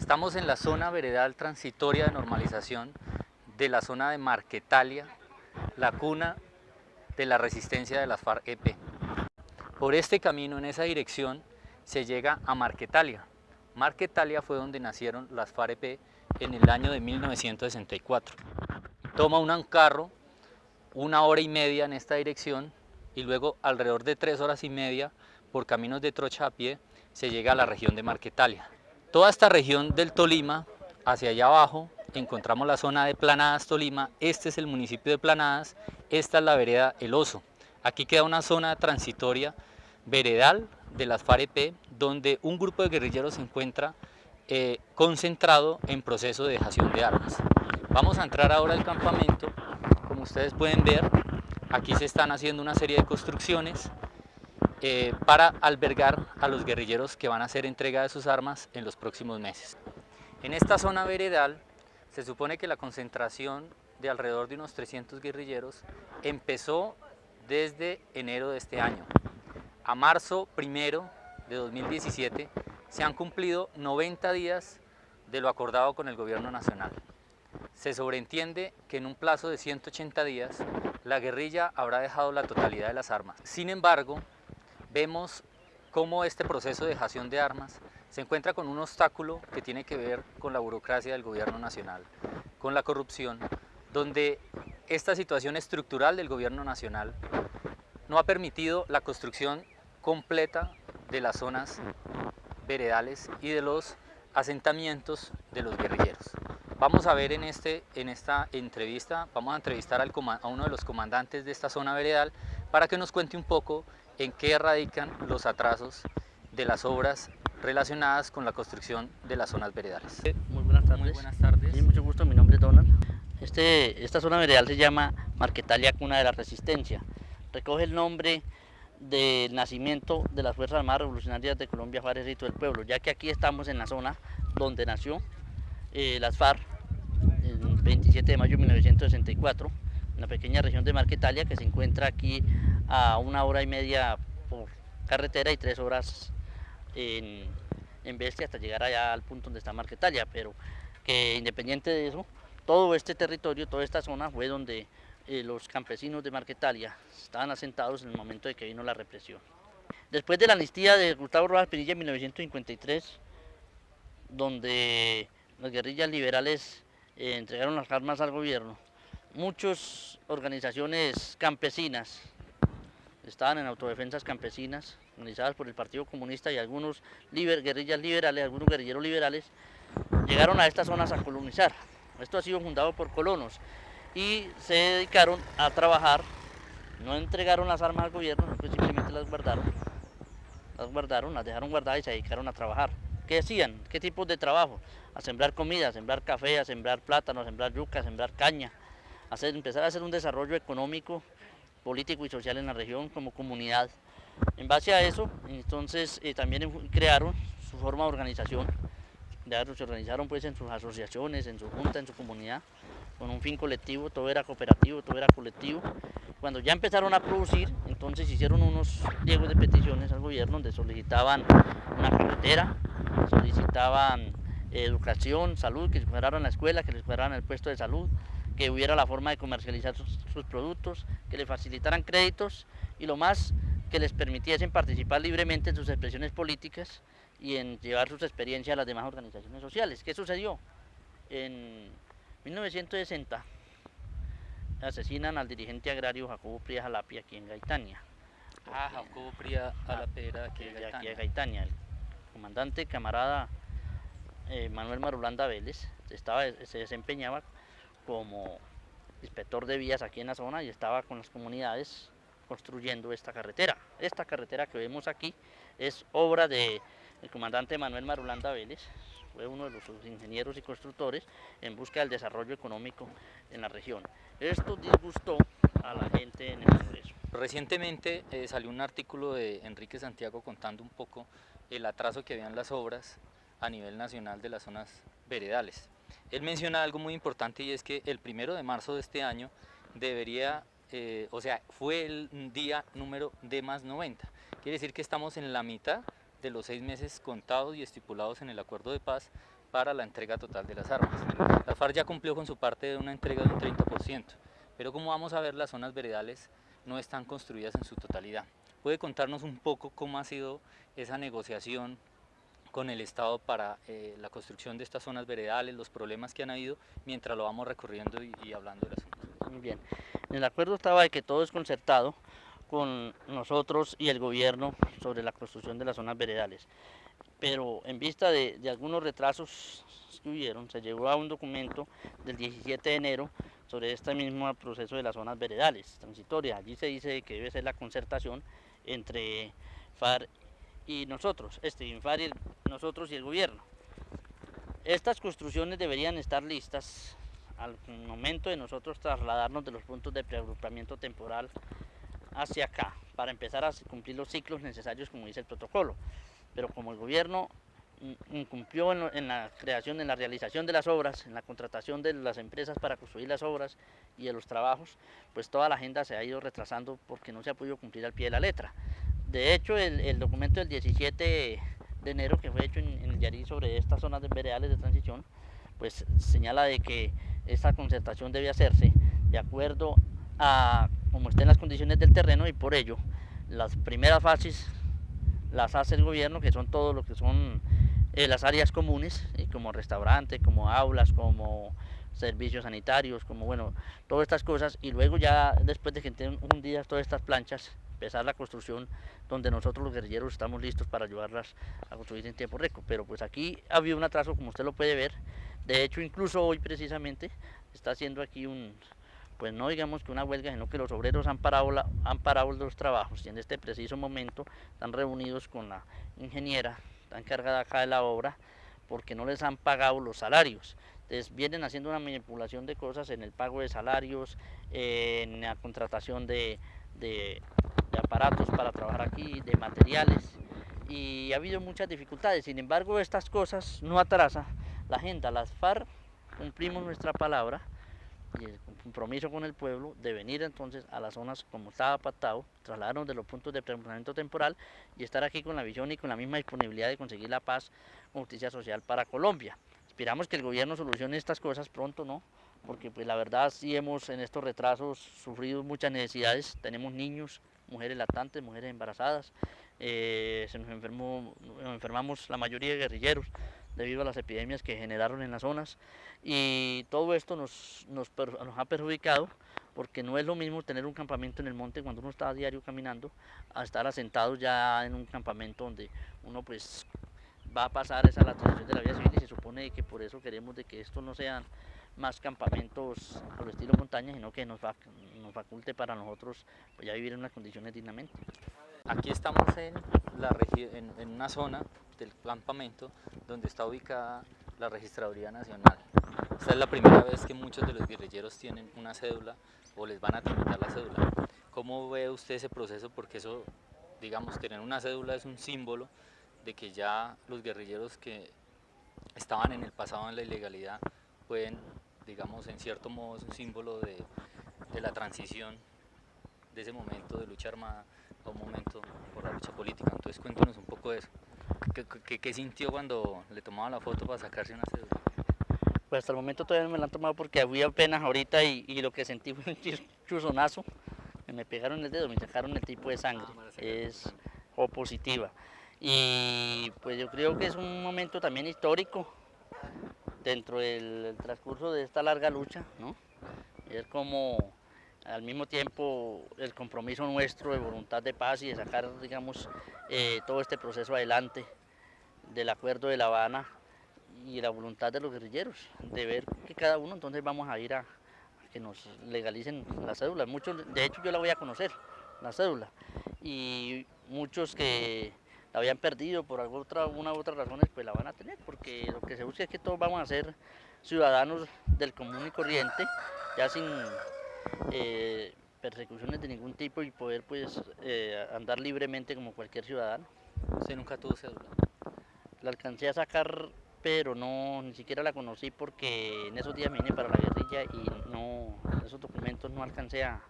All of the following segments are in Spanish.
Estamos en la zona veredal transitoria de normalización de la zona de Marquetalia, la cuna de la resistencia de las FARC-EP. Por este camino, en esa dirección, se llega a Marquetalia. Marquetalia fue donde nacieron las FARC-EP en el año de 1964. Toma un carro una hora y media en esta dirección y luego alrededor de tres horas y media por caminos de trocha a pie se llega a la región de Marquetalia. Toda esta región del Tolima, hacia allá abajo, encontramos la zona de Planadas Tolima, este es el municipio de Planadas, esta es la vereda El Oso. Aquí queda una zona transitoria veredal de las FAREP, donde un grupo de guerrilleros se encuentra eh, concentrado en proceso de dejación de armas. Vamos a entrar ahora al campamento, como ustedes pueden ver, aquí se están haciendo una serie de construcciones eh, para albergar a los guerrilleros que van a hacer entrega de sus armas en los próximos meses. En esta zona veredal se supone que la concentración de alrededor de unos 300 guerrilleros empezó desde enero de este año. A marzo primero de 2017 se han cumplido 90 días de lo acordado con el gobierno nacional. Se sobreentiende que en un plazo de 180 días la guerrilla habrá dejado la totalidad de las armas. Sin embargo, vemos cómo este proceso de dejación de armas se encuentra con un obstáculo que tiene que ver con la burocracia del gobierno nacional, con la corrupción, donde esta situación estructural del gobierno nacional no ha permitido la construcción completa de las zonas veredales y de los asentamientos de los guerrilleros. Vamos a ver en, este, en esta entrevista, vamos a entrevistar a uno de los comandantes de esta zona veredal para que nos cuente un poco en qué radican los atrasos de las obras relacionadas con la construcción de las zonas veredales. Muy buenas tardes. Muy buenas tardes. Sí, mucho gusto, mi nombre es Donald. Este, esta zona veredal se llama Marquetalia Cuna de la Resistencia. Recoge el nombre del nacimiento de las Fuerzas Armadas Revolucionarias de Colombia, Juárez y del Pueblo, ya que aquí estamos en la zona donde nació eh, las FARC el 27 de mayo de 1964 una pequeña región de Marquetalia que se encuentra aquí a una hora y media por carretera y tres horas en, en Bestia hasta llegar allá al punto donde está Marquetalia, pero que independiente de eso, todo este territorio, toda esta zona fue donde eh, los campesinos de Marquetalia estaban asentados en el momento de que vino la represión. Después de la amnistía de Gustavo Rojas Pinilla en 1953, donde las guerrillas liberales eh, entregaron las armas al gobierno, muchas organizaciones campesinas estaban en autodefensas campesinas organizadas por el Partido Comunista y algunos guerrillas liberales, algunos guerrilleros liberales llegaron a estas zonas a colonizar. Esto ha sido fundado por colonos y se dedicaron a trabajar, no entregaron las armas al gobierno, simplemente las guardaron, las guardaron, las dejaron guardadas y se dedicaron a trabajar. ¿Qué hacían? ¿Qué tipos de trabajo? A sembrar comida, a sembrar café, a sembrar plátano, sembrar yuca, sembrar caña, empezar a hacer un desarrollo económico, político y social en la región como comunidad. En base a eso, entonces eh, también crearon su forma de organización, se organizaron pues en sus asociaciones, en su junta, en su comunidad, con un fin colectivo, todo era cooperativo, todo era colectivo. Cuando ya empezaron a producir, entonces hicieron unos pliegos de peticiones al gobierno donde solicitaban una carretera, solicitaban educación, salud, que les cuidaran la escuela, que les cuidaran el puesto de salud, que hubiera la forma de comercializar sus, productos, que les facilitaran créditos y lo más que les permitiesen participar libremente en sus expresiones políticas y en llevar sus experiencias a las demás organizaciones sociales. ¿Qué sucedió? En 1960 asesinan al dirigente agrario Jacobo Pría Jalapia aquí en Gaitania. Ah, Jacobo aquí en Gaitania. Aquí en Gaitania. El comandante camarada eh, Manuel Marulanda Vélez estaba, se desempeñaba como inspector de vías aquí en la zona y estaba con las comunidades construyendo esta carretera. Esta carretera que vemos aquí es obra del comandante Manuel Marulanda Vélez, fue uno de los ingenieros y constructores en busca del desarrollo económico en la región. Esto disgustó a la gente en el Congreso. Recientemente eh, salió un artículo de Enrique Santiago contando un poco el atraso que habían las obras a nivel nacional de las zonas veredales. Él menciona algo muy importante y es que el primero de marzo de este año debería, eh, o sea, fue el día número D más 90. Quiere decir que estamos en la mitad de los seis meses contados y estipulados en el acuerdo de paz para la entrega total de las armas. La FARC ya cumplió con su parte de una entrega de un 30%, pero como vamos a ver las zonas veredales no están construidas en su totalidad. ¿Puede contarnos un poco cómo ha sido esa negociación con el Estado para eh, la construcción de estas zonas veredales, los problemas que han habido, mientras lo vamos recorriendo y, y hablando del asunto? Muy bien. En el acuerdo estaba de que todo es concertado con nosotros y el gobierno sobre la construcción de las zonas veredales. Pero en vista de, de algunos retrasos que hubieron, se llegó a un documento del 17 de enero sobre este mismo proceso de las zonas veredales transitorias. Allí se dice que debe ser la concertación entre FAR y nosotros, este, FAR y nosotros y el gobierno. Estas construcciones deberían estar listas al momento de nosotros trasladarnos de los puntos de preagrupamiento temporal hacia acá, para empezar a cumplir los ciclos necesarios como dice el protocolo. Pero como el gobierno incumplió en, en, la creación, en la realización de las obras, en la contratación de las empresas para construir las obras y de los trabajos, pues toda la agenda se ha ido retrasando porque no se ha podido cumplir al pie de la letra. De hecho, el, documento del 17 de enero que fue hecho en, el Yarí sobre estas zonas de veredales de transición, pues señala de que esta concertación debe hacerse de acuerdo a como estén las condiciones del terreno y por ello las primeras fases las hace el gobierno, que son todo lo que son eh, las áreas comunes, eh, como restaurante, como aulas, como servicios sanitarios, como bueno, todas estas cosas, y luego ya después de que estén un día todas estas planchas, empezar la construcción donde nosotros los guerrilleros estamos listos para ayudarlas a construir en tiempo récord. Pero pues aquí ha habido un atraso, como usted lo puede ver, de hecho incluso hoy precisamente está haciendo aquí un, pues no digamos que una huelga, sino que los obreros han parado, la, han parado los trabajos y en este preciso momento están reunidos con la ingeniera, está encargada acá de la obra, porque no les han pagado los salarios. Entonces vienen haciendo una manipulación de cosas en el pago de salarios, en la contratación de, de, de aparatos para trabajar aquí, de materiales, y ha habido muchas dificultades. Sin embargo, estas cosas no atrasan la agenda. Las FARC cumplimos nuestra palabra, y el compromiso con el pueblo de venir entonces a las zonas como estaba pactado, trasladarnos de los puntos de preparamiento temporal y estar aquí con la visión y con la misma disponibilidad de conseguir la paz justicia social para Colombia. Esperamos que el gobierno solucione estas cosas pronto, ¿no? Porque pues la verdad sí hemos en estos retrasos sufrido muchas necesidades, tenemos niños, mujeres lactantes, mujeres embarazadas, eh, se nos enfermó, nos enfermamos la mayoría de guerrilleros, debido a las epidemias que generaron en las zonas. Y todo esto nos, nos, ha perjudicado porque no es lo mismo tener un campamento en el monte cuando uno está a diario caminando a estar asentado ya en un campamento donde uno pues va a pasar esa la transición de la vida civil y se supone que por eso queremos de que esto no sean más campamentos al estilo montaña, sino que nos, faculte para nosotros pues, ya vivir en unas condiciones dignamente. Aquí estamos en, la en, en una zona del campamento donde está ubicada la Registraduría Nacional. Esta es la primera vez que muchos de los guerrilleros tienen una cédula o les van a tramitar la cédula. ¿Cómo ve usted ese proceso? Porque eso, digamos, tener una cédula es un símbolo de que ya los guerrilleros que estaban en el pasado en la ilegalidad pueden, digamos, en cierto modo es un símbolo de, de la transición de ese momento de lucha armada a un momento por la lucha política. Entonces cuéntanos un poco de eso. ¿Qué, qué, qué sintió cuando le tomaban la foto para sacarse una cédula? Pues hasta el momento todavía no me la han tomado porque fui apenas ahorita y, y lo que sentí fue un chuzonazo. Me pegaron el dedo, me sacaron el tipo de sangre. Ah, es O positiva. Y pues yo creo que es un momento también histórico dentro del transcurso de esta larga lucha, ¿no? Es como al mismo tiempo el compromiso nuestro de voluntad de paz y de sacar, digamos, eh, todo este proceso adelante del acuerdo de La Habana y la voluntad de los guerrilleros, de ver que cada uno entonces vamos a ir a, que nos legalicen la cédula. Muchos, de hecho yo la voy a conocer, la cédula, y muchos que la habían perdido por alguna otra, una u otras razones, pues la van a tener, porque lo que se busca es que todos vamos a ser ciudadanos del común y corriente, ya sin eh, persecuciones de ningún tipo y poder pues eh, andar libremente como cualquier ciudadano. ¿Usted nunca tuvo cédula? La alcancé a sacar, pero no, ni siquiera la conocí porque en esos días vine para la guerrilla y no, esos documentos no alcancé a,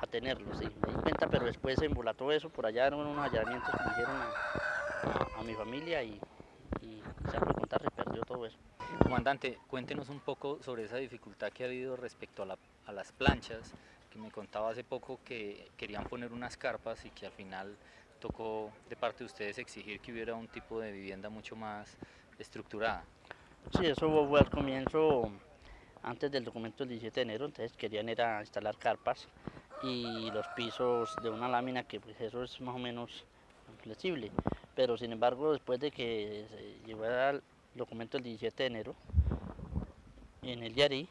a tenerlos, sí, me di cuenta, pero después se embolató eso, por allá eran unos allanamientos que me hicieron a, a, a mi familia y, y se contar, se perdió todo eso. Comandante, cuéntenos un poco sobre esa dificultad que ha habido respecto a, la, a las planchas, que me contaba hace poco que querían poner unas carpas y que al final tocó de parte de ustedes exigir que hubiera un tipo de vivienda mucho más estructurada. Sí, eso fue al comienzo, antes del documento del 17 de enero, entonces querían era instalar carpas y los pisos de una lámina que pues eso es más o menos flexible, pero sin embargo después de que llegó al documento del 17 de enero, en el Yari,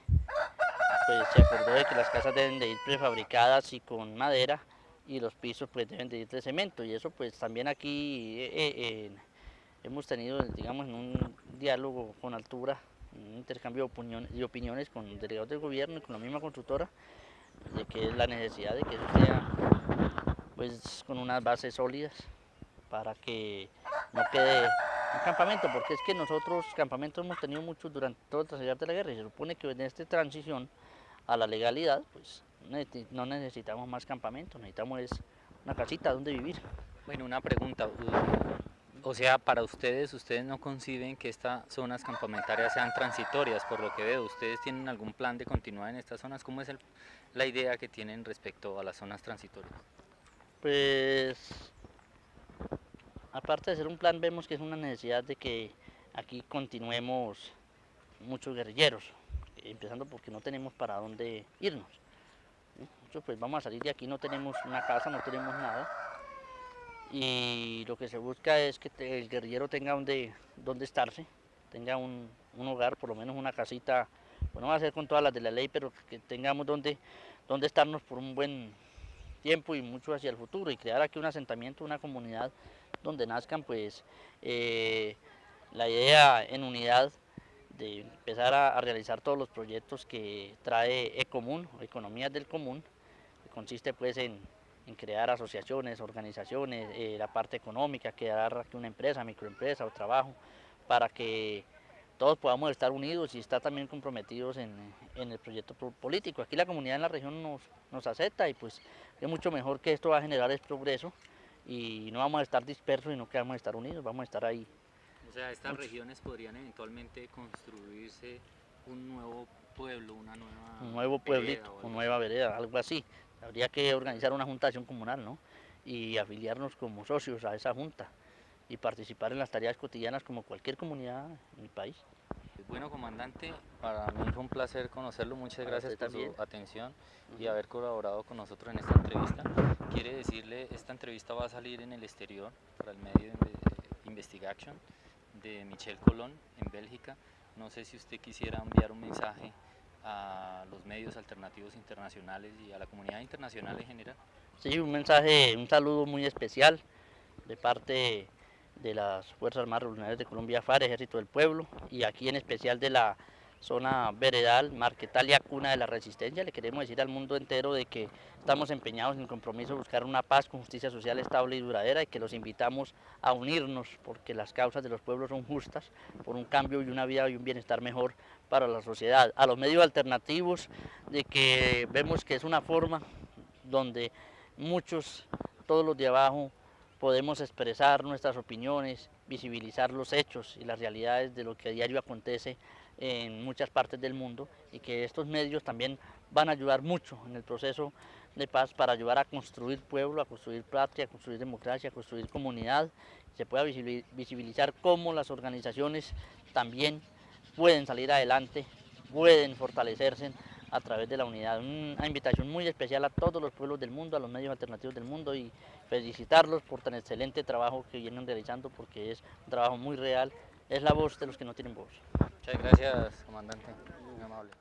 pues se acordó de que las casas deben de ir prefabricadas y con madera y los pisos pues deben de ir de cemento y eso pues también aquí eh, eh, hemos tenido digamos en un diálogo con altura, un intercambio de opiniones, de opiniones con delegados del gobierno y con la misma constructora de que es la necesidad de que eso sea pues con unas bases sólidas para que no quede un campamento, porque es que nosotros campamentos hemos tenido muchos durante todo el trasladar de la guerra y se supone que en esta transición a la legalidad, pues no necesitamos más campamentos, necesitamos es una casita donde vivir. Bueno, una pregunta, o sea, para ustedes, ustedes no conciben que estas zonas campamentarias sean transitorias, por lo que veo, ¿ustedes tienen algún plan de continuar en estas zonas? ¿Cómo es la idea que tienen respecto a las zonas transitorias? Pues aparte de ser un plan, vemos que es una necesidad de que aquí continuemos muchos guerrilleros, empezando porque no tenemos para dónde irnos. Muchos pues vamos a salir de aquí, no tenemos una casa, no tenemos nada. Y lo que se busca es que el guerrillero tenga donde, donde estarse, tenga un, un, hogar, por lo menos una casita, pues no va a ser con todas las de la ley, pero que tengamos donde, donde estarnos por un buen tiempo y mucho hacia el futuro y crear aquí un asentamiento, una comunidad donde nazcan pues eh, la idea en unidad de empezar a, realizar todos los proyectos que trae Ecomún, Economías del Común, que consiste pues en, crear asociaciones, organizaciones, eh, la parte económica, crear aquí una empresa, microempresa o trabajo, para que todos podamos estar unidos y estar también comprometidos en, en, el proyecto político. Aquí la comunidad en la región nos, nos acepta y pues es mucho mejor que esto va a generar el progreso y no vamos a estar dispersos, sino que vamos estar unidos, vamos a estar ahí. O sea, estas regiones podrían eventualmente construirse un nuevo pueblo, una nueva Un nuevo pueblito, una nueva vereda, algo así. Habría que organizar una juntación comunal, ¿no? Y afiliarnos como socios a esa junta y participar en las tareas cotidianas como cualquier comunidad en el país. Bueno, comandante, para mí fue un placer conocerlo. Muchas gracias por su atención y haber colaborado con nosotros en esta entrevista. Quiere decirle, esta entrevista va a salir en el exterior para el medio de Investigation de Michel Colón en Bélgica. No sé si usted quisiera enviar un mensaje a los medios alternativos internacionales y a la comunidad internacional en general. Sí, un mensaje, un saludo muy especial de parte de las Fuerzas Armadas Revolucionarias de Colombia, FARC, Ejército del Pueblo, y aquí en especial de la zona veredal, Marquetalia, cuna de la resistencia. Le queremos decir al mundo entero de que estamos empeñados en el compromiso de buscar una paz con justicia social estable y duradera y que los invitamos a unirnos porque las causas de los pueblos son justas por un cambio y una vida y un bienestar mejor para la sociedad. A los medios alternativos de que vemos que es una forma donde muchos, todos los de abajo, podemos expresar nuestras opiniones, visibilizar los hechos y las realidades de lo que a diario acontece en muchas partes del mundo y que estos medios también van a ayudar mucho en el proceso de paz para ayudar a construir pueblo, a construir patria, a construir democracia, a construir comunidad, se pueda visibilizar cómo las organizaciones también pueden salir adelante, pueden fortalecerse a través de la unidad. Una invitación muy especial a todos los pueblos del mundo, a los medios alternativos del mundo y felicitarlos por tan excelente trabajo que vienen realizando porque es un trabajo muy real, es la voz de los que no tienen voz. Muchas gracias, comandante. Muy amable.